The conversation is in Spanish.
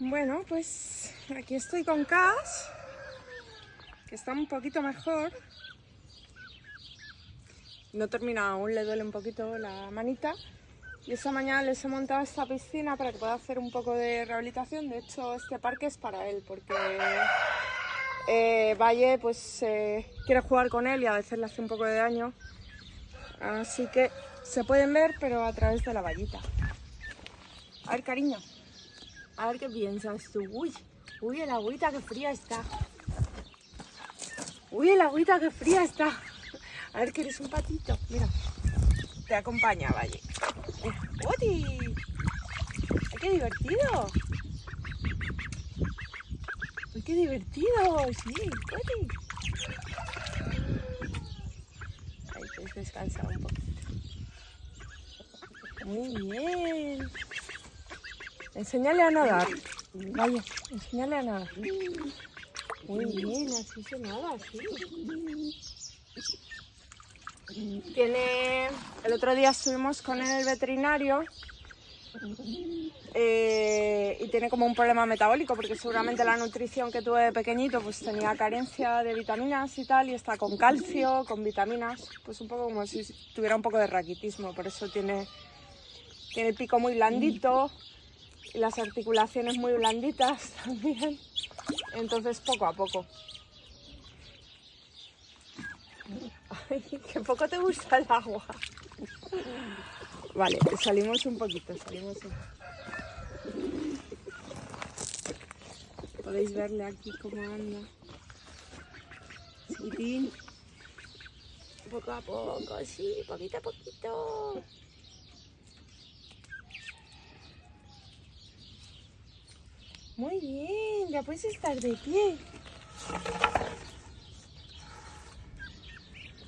Bueno, pues aquí estoy con Cas, que está un poquito mejor. No termina aún, le duele un poquito la manita. Y esta mañana les he montado esta piscina para que pueda hacer un poco de rehabilitación. De hecho, este parque es para él, porque eh, Valle pues eh, quiere jugar con él y a veces le hace un poco de daño. Así que se pueden ver, pero a través de la vallita. A ver, cariño. A ver qué piensas tú. Uy, uy, el agüita que fría está. Uy, el agüita que fría está. A ver que eres un patito. Mira, te acompaña, Valle. ¡Uy! ¡Qué divertido! ¡Uy, qué divertido! Sí, ¡Uy! Ahí puedes descansar un poquito. Muy bien. Enseñale a nadar. Vaya, enseñale a nadar. Muy bien, así se nada, sí. Tiene... El otro día estuvimos con el veterinario eh, y tiene como un problema metabólico porque seguramente la nutrición que tuve de pequeñito pues tenía carencia de vitaminas y tal y está con calcio, con vitaminas, pues un poco como si tuviera un poco de raquitismo, por eso tiene, tiene el pico muy blandito las articulaciones muy blanditas también, entonces poco a poco. Ay, que poco te gusta el agua. Vale, salimos un poquito, salimos un Podéis verle aquí cómo anda. Chiquitín. Poco a poco, sí, poquito a poquito. Muy bien, ya puedes estar de pie.